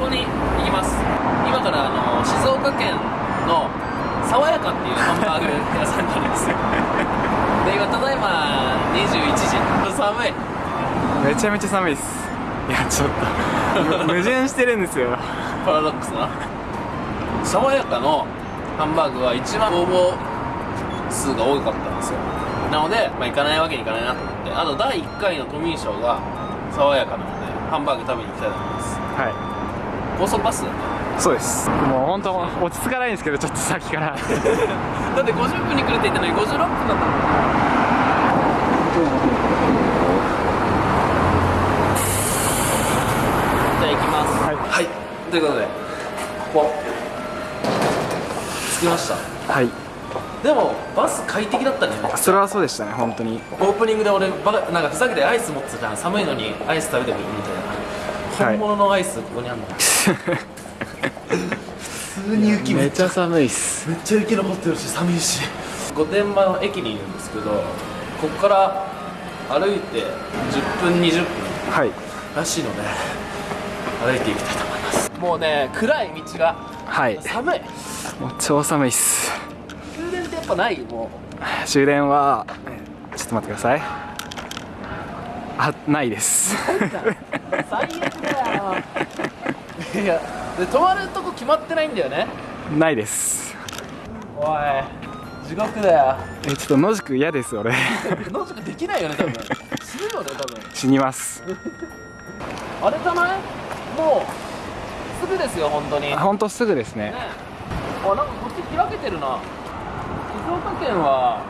こに行きます。今からあの静岡県の爽やかっていうハンバーグ屋さんになるんですよで今ただいま21時寒いめちゃめちゃ寒いです。いやちょっとむ矛盾してるんですよ。パラドックスな爽やかのハンバーグは一番応募数が多かったんですよ。なので、まあ、行かないわけにいかないなと思ってあと第1回のトミー賞が爽やかなのでハンバーグ食べに行きたいと思います。は高速バスそうです。もう本当落ち着かないんですけどちょっとさっきから。だって50分に来るって言ったのに56分だったじゃあ行きます。はい。はい。ということでここ。着きました。はい。でもバス快適だったね。それはそうでしたね本当に。オープニングで俺なんかふざけてアイス持ってたじゃん。寒いのにアイス食べてくるみたいな、はい本物のアイスここにあるの普通に雪めっちゃめっちゃ寒いっす。めっちゃ雪残ってるし寒いし御殿場の駅にいるんですけどここから歩いて10分20分はい。らしいので歩いていきたいと思います。もうね暗い道がはい。寒い。もう超寒いっす。終電ってやっぱない？も終電はちょっと待ってくださいあないです。う最悪だよ。いやで泊まるとこ決まってないんだよね。ないです。おい地獄だよ。えちょっと野宿嫌です俺。野宿できないよね多分。死ぬよね多分。死にます。あれじゃない？もうすぐですよ本当に。ね本当すぐですね。あなんかこっち開けてるな。静岡県は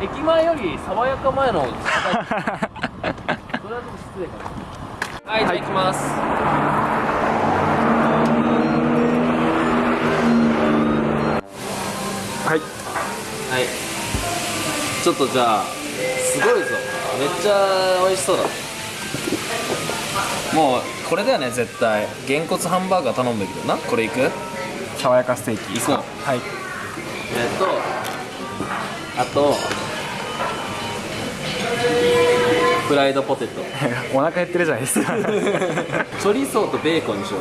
駅前より爽やか前の 失礼かなはいじゃあ行きます。はい。はい。ちょっとじゃあすごいぞ。めっちゃ美味しそうだもうこれだよね絶対。げんこつハンバーガー頼むべきだな。これいく？爽やかステーキ。行こう。はい。えっとあとフライドポテト。お腹減ってるじゃないですか。チョリソーとベーコンにしよう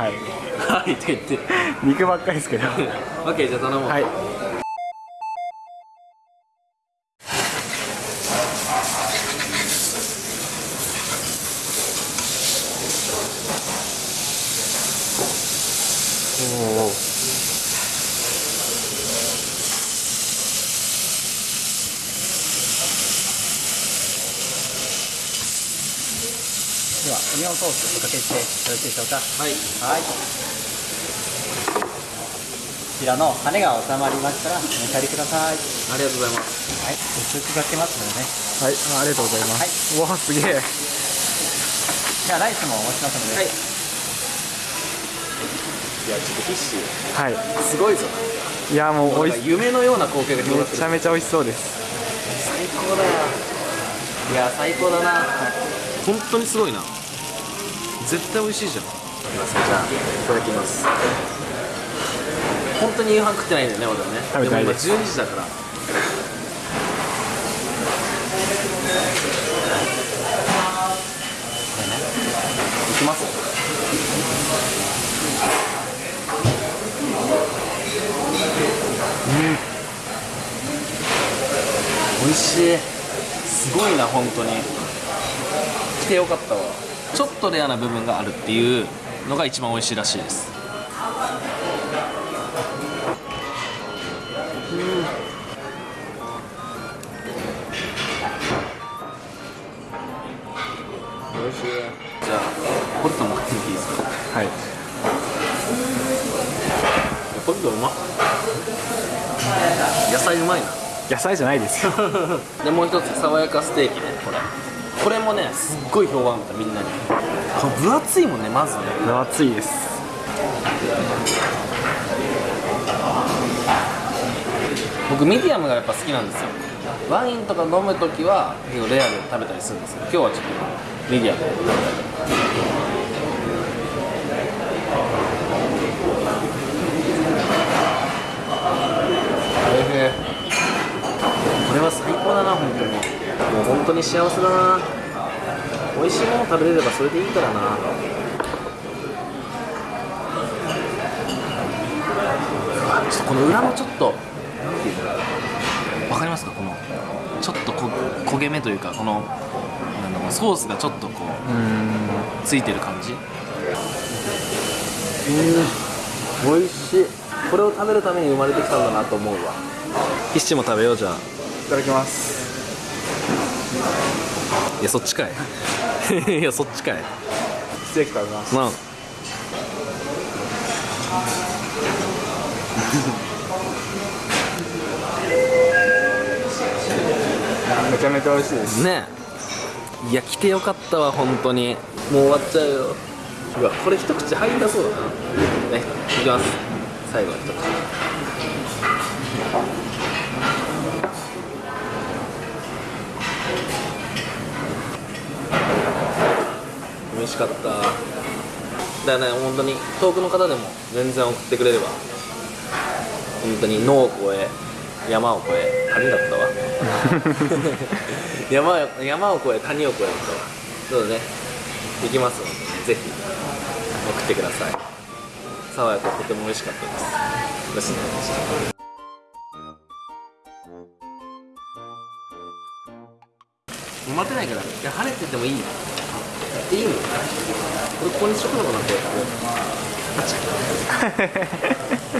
はい。はいって言って。肉ばっかりですけど。は オッケーじゃあ頼もう、いオニオンソースおかけしてよろしいでしょうか？はい。はい。こちらの羽が収まりましたらお召し上がりください。ありがとうございます。はい。薄くかけますのでね。はい。あありがとうございます、うわすげえ。ではライスもお持ちしますので、はい。いやちょっとフィッシュはい。すごいぞ。いやもうおいし夢のような光景が広がってる。めちゃめちゃ美味しそうです。最高だよいや最高だな。本当にすごいな絶対美味しいじゃん。じゃあいただきます。本当に夕飯食ってないんだよね俺はね。食べてないも今です12時だから。いきます。うん。美味しい。すごいな本当に。来てよかったわちょっとレアな部分があるっていうのが一番美味しいらしいです。美味しいじゃあポテトも買ってみていいですか？はい。ポテトうまっ。野菜うまいな。野菜じゃないです。よ でもう一つ爽やかステーキねこれこれもねすっごい評判だったみんなに。これ分厚いもんねまずね。分厚いです。僕ミディアムがやっぱ好きなんですよ。ワインとか飲む時は結構レアで食べたりするんですけど今日はちょっとミディアム。で食べたいこれは最高だな本当にもう本当に幸せだな。美味しいもの食べれればそれでいいからな。ちょっとこの裏もちょっと分かりますか？このちょっとこ焦げ目というかこのソースがちょっとこうついてる感じ？うん。美味しい。これを食べるために生まれてきたんだなと思うわ。一ッも食べようじゃあ。いただきます。いやそっちかい。いやそっちかい。ステーキ食べます。なあ。めちゃめちゃ美味しいです。ね。えいや来てよかったわ本当に。もう終わっちゃうよ。うわこれ一口入んだそうだな。ねいきます。最後の一口美味しかった。だね本当に遠くの方でも全然送ってくれれば本当に野を越え山を越え谷だったわ。山を山を越え谷を越えだったわそうだねできますので、ね、ぜひ送ってください。爽やかとても美味しかったです。ですね待てないからいや晴れててもいいやっていいのこれここにしとくのかな？こうやって。